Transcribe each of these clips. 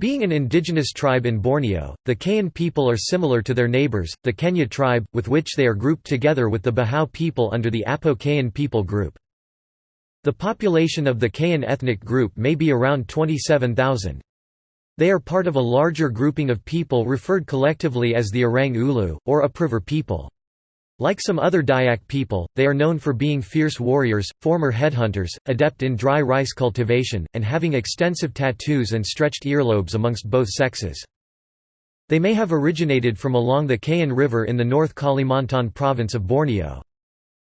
Being an indigenous tribe in Borneo, the Kayan people are similar to their neighbors, the Kenyah tribe, with which they are grouped together with the Bahau people under the Apo-Kayan people group. The population of the Kayan ethnic group may be around 27,000. They are part of a larger grouping of people referred collectively as the Orang Ulu, or Upriver people. Like some other Dayak people, they are known for being fierce warriors, former headhunters, adept in dry rice cultivation, and having extensive tattoos and stretched earlobes amongst both sexes. They may have originated from along the Kayan River in the North Kalimantan province of Borneo.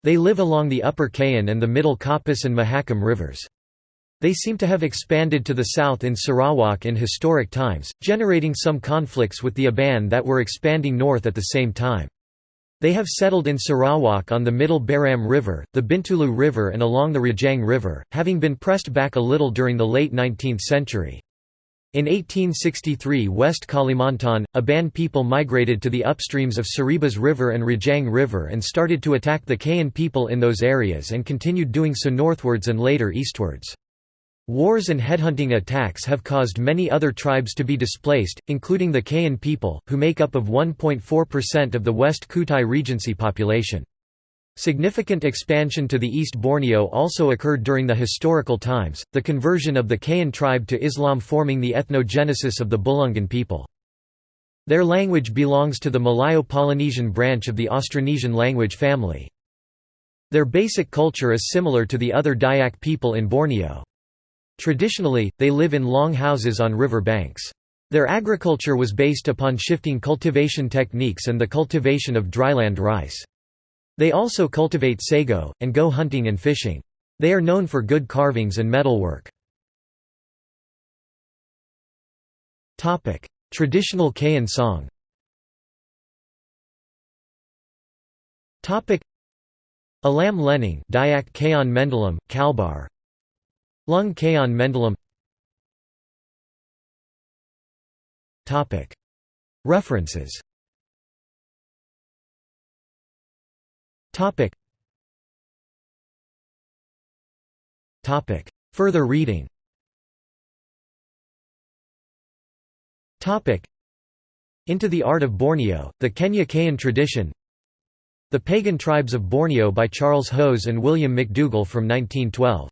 They live along the upper Kayan and the middle Kapuas and Mahakam rivers. They seem to have expanded to the south in Sarawak in historic times, generating some conflicts with the Iban that were expanding north at the same time. They have settled in Sarawak on the middle Baram River, the Bintulu River and along the Rajang River, having been pressed back a little during the late 19th century. In 1863 West Kalimantan, Iban people migrated to the upstreams of Saribas River and Rajang River and started to attack the Kayan people in those areas and continued doing so northwards and later eastwards. Wars and headhunting attacks have caused many other tribes to be displaced, including the Kayan people, who make up of 1.4% of the West Kutai Regency population. Significant expansion to the East Borneo also occurred during the historical times, the conversion of the Kayan tribe to Islam forming the ethnogenesis of the Bulungan people. Their language belongs to the Malayo-Polynesian branch of the Austronesian language family. Their basic culture is similar to the other Dayak people in Borneo. Traditionally, they live in long houses on river banks. Their agriculture was based upon shifting cultivation techniques and the cultivation of dryland rice. They also cultivate sago, and go hunting and fishing. They are known for good carvings and metalwork. Traditional Kayan song Alam Lening Dayak Kayan Mendalam, Kalbar Lung Kayan Mendalam References. Further reading. Into the Art of Borneo, The Kenyah Kayan Tradition. The Pagan Tribes of Borneo by Charles Hose and William McDougall from 1912